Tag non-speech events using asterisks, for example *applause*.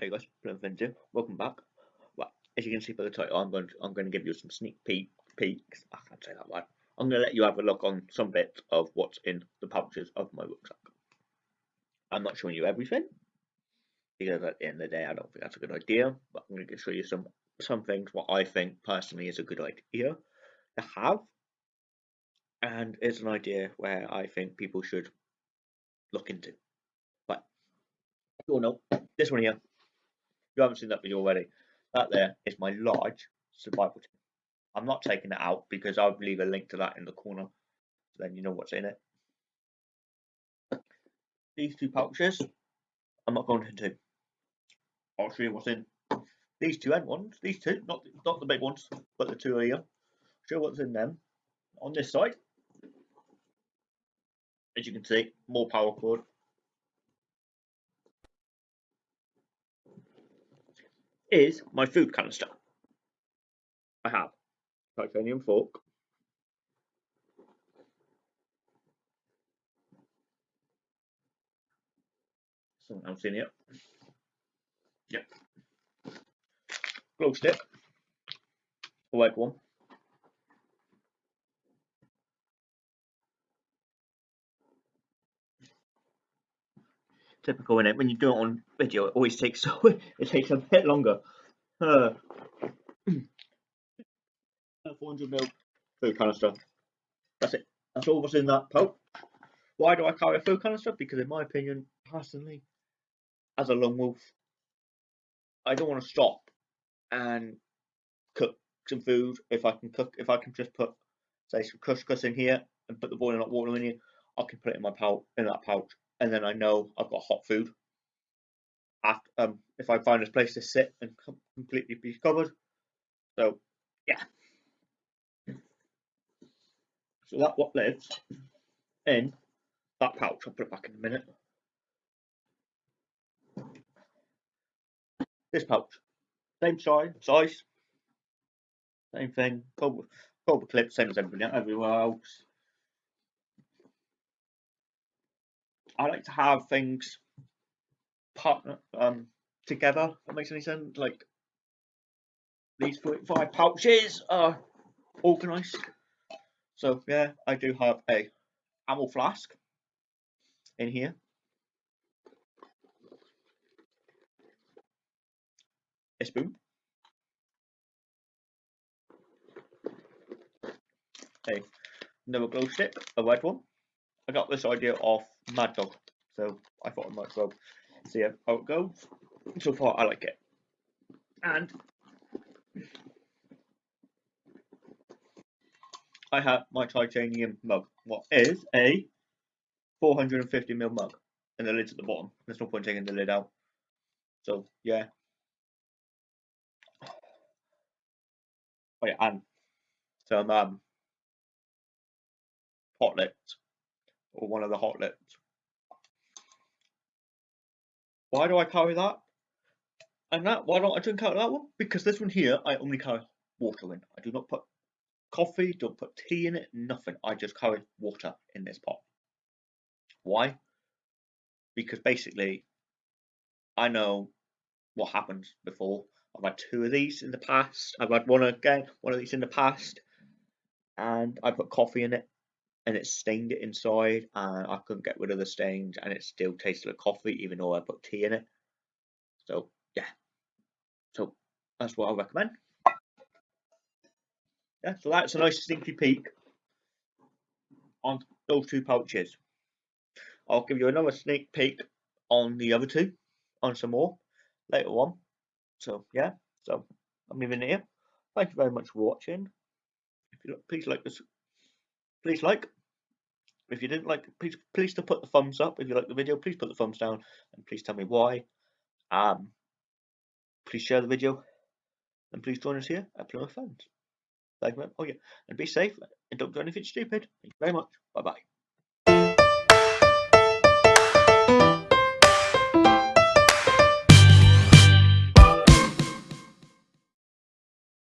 Hey guys, Vindu. Welcome back. Well, as you can see by the title, I'm going to, I'm going to give you some sneak peek peeks. I can't say that word. I'm going to let you have a look on some bits of what's in the pouches of my rucksack. I'm not showing you everything because at the end of the day, I don't think that's a good idea. But I'm going to show you some some things what I think personally is a good idea to have, and it's an idea where I think people should look into. But you all know this one here you haven't seen that video already, that there is my large survival tin. I'm not taking it out because I'll leave a link to that in the corner. So then you know what's in it. These two pouches, I'm not going into. I'll show you what's in these two end ones. These two, not not the big ones, but the two here. Show what's in them. On this side, as you can see, more power cord, is my food canister. I have titanium fork, something else in here. Yep. Glow stick, a white one. Typical in it. When you do it on video, it always takes *laughs* so it takes a bit longer. Uh, *clears throat* 400 ml food canister. That's it. That's all what's in that pouch. Why do I carry a food canister? Because in my opinion, personally, as a lone wolf, I don't want to stop and cook some food. If I can cook, if I can just put say some couscous in here and put the boiling hot water in here, I can put it in my pouch in that pouch and then I know I've got hot food. After, um, if I find a place to sit and com completely be covered. So, yeah. So that what lives in that pouch. I'll put it back in a minute. This pouch, same size, size, same thing. Cobra, cobra clip, same as everybody everywhere else. I like to have things partner um together. That makes any sense. Like these five pouches are organised. So yeah, I do have a ammo flask in here. A spoon. A another glow stick, a red one. I got this idea off Mad Dog, so I thought I might as well see how it goes. So far, I like it. And I have my titanium mug. What is a 450ml mug, and the lid's at the bottom. There's no point taking the lid out. So yeah. Oh yeah, and some um lips or one of the hot lips. Why do I carry that? And that, why don't I drink out of that one? Because this one here, I only carry water in. I do not put coffee, don't put tea in it, nothing. I just carry water in this pot. Why? Because basically, I know what happens before. I've had two of these in the past. I've had one again, one of these in the past, and I put coffee in it and it stained it inside and I couldn't get rid of the stains and it still tasted like coffee even though I put tea in it. So yeah. So that's what I recommend. Yeah, so that's a nice sneaky peek on those two pouches. I'll give you another sneak peek on the other two, on some more later on. So yeah, so I'm leaving it here. Thank you very much for watching. If you look, please like this please like. If you didn't like, please please to put the thumbs up. If you like the video, please put the thumbs down and please tell me why. Um, please share the video and please join us here at Plymouth Fans. Thank you. Oh yeah, and be safe and don't do anything stupid. Thank you very much. Bye bye.